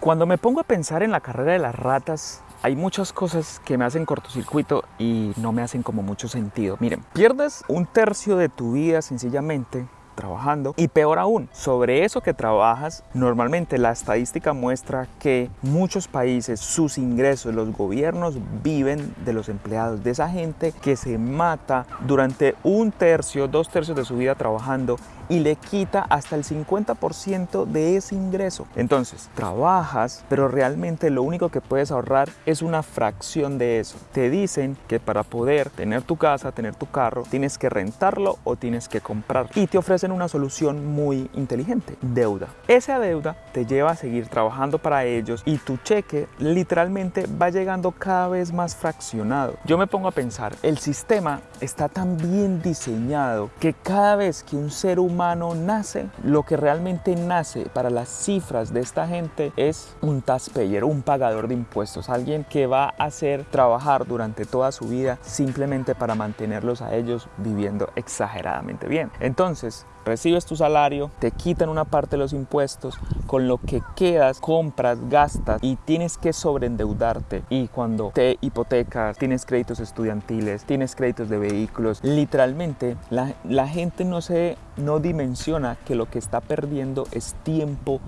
Cuando me pongo a pensar en la carrera de las ratas, hay muchas cosas que me hacen cortocircuito y no me hacen como mucho sentido. Miren, pierdes un tercio de tu vida sencillamente trabajando y peor aún, sobre eso que trabajas, normalmente la estadística muestra que muchos países, sus ingresos, los gobiernos viven de los empleados, de esa gente que se mata durante un tercio, dos tercios de su vida trabajando y le quita hasta el 50% de ese ingreso. Entonces, trabajas, pero realmente lo único que puedes ahorrar es una fracción de eso. Te dicen que para poder tener tu casa, tener tu carro, tienes que rentarlo o tienes que comprar. Y te ofrecen una solución muy inteligente, deuda. Esa deuda te lleva a seguir trabajando para ellos y tu cheque literalmente va llegando cada vez más fraccionado. Yo me pongo a pensar, el sistema está tan bien diseñado que cada vez que un ser humano nace, lo que realmente nace para las cifras de esta gente es un taxpayer, un pagador de impuestos, alguien que va a hacer trabajar durante toda su vida simplemente para mantenerlos a ellos viviendo exageradamente bien. Entonces, recibes tu salario, te quitan una parte de los impuestos, con lo que quedas, compras, gastas y tienes que sobreendeudarte. Y cuando te hipotecas, tienes créditos estudiantiles, tienes créditos de vehículos, literalmente la, la gente no se no dimensiona que lo que está perdiendo es tiempo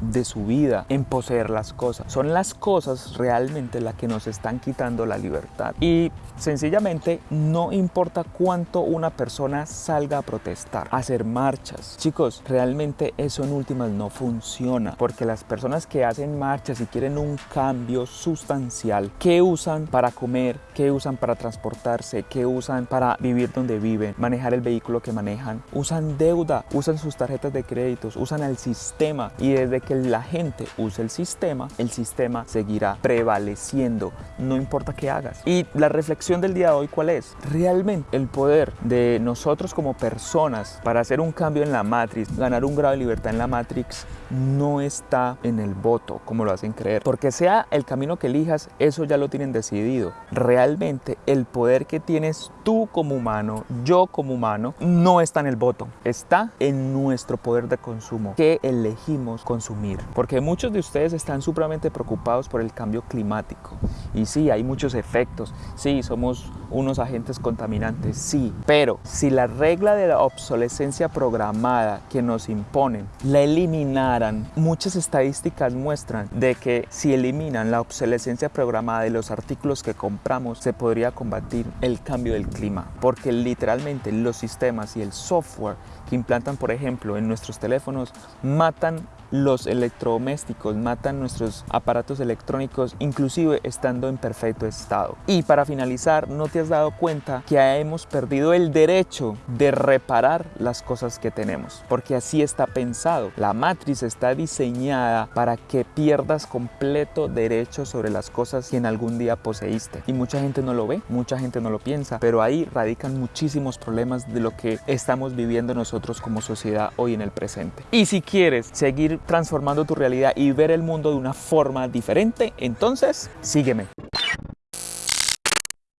de su vida en poseer las cosas. Son las cosas realmente las que nos están quitando la libertad. Y sencillamente no importa cuánto una persona salga a protestar, a hacer marchas. Chicos, realmente eso en últimas no funciona porque las personas que hacen marchas y quieren un cambio sustancial, ¿qué usan para comer? ¿Qué usan para transportarse? ¿Qué usan para vivir donde viven? Manejar el vehículo que manejan. Usan deuda, usan sus tarjetas de créditos, usan el sistema y desde que la gente use el sistema, el sistema seguirá prevaleciendo, no importa qué hagas. Y la reflexión del día de hoy, ¿cuál es? Realmente el poder de nosotros como personas para hacer un cambio en la Matrix, ganar un grado de libertad en la Matrix, no está en el voto, como lo hacen creer. Porque sea el camino que elijas, eso ya lo tienen decidido. Realmente el poder que tienes tú como humano, yo como humano, no está en el voto, está en nuestro poder de consumo, que elegimos consumir. Porque muchos de ustedes están supremamente preocupados por el cambio climático. Y sí, hay muchos efectos. Sí, somos unos agentes contaminantes, sí. Pero si la regla de la obsolescencia programada que nos imponen la eliminaran, muchas estadísticas muestran de que si eliminan la obsolescencia programada de los artículos que compramos, se podría combatir el cambio del clima. Porque literalmente los sistemas y el software que implantan, por ejemplo, en nuestros teléfonos, matan los electrodomésticos, matan nuestros aparatos electrónicos, inclusive estando en perfecto estado. Y para finalizar, ¿no te has dado cuenta que hemos perdido el derecho de reparar las cosas que tenemos? Porque así está pensado. La matriz está diseñada para que pierdas completo derecho sobre las cosas que en algún día poseíste. Y mucha gente no lo ve, mucha gente no lo piensa, pero ahí radican muchísimos problemas de lo que estamos viviendo nosotros como sociedad hoy en el presente. Y si quieres seguir transformando tu realidad y ver el mundo de una forma diferente, entonces sígueme.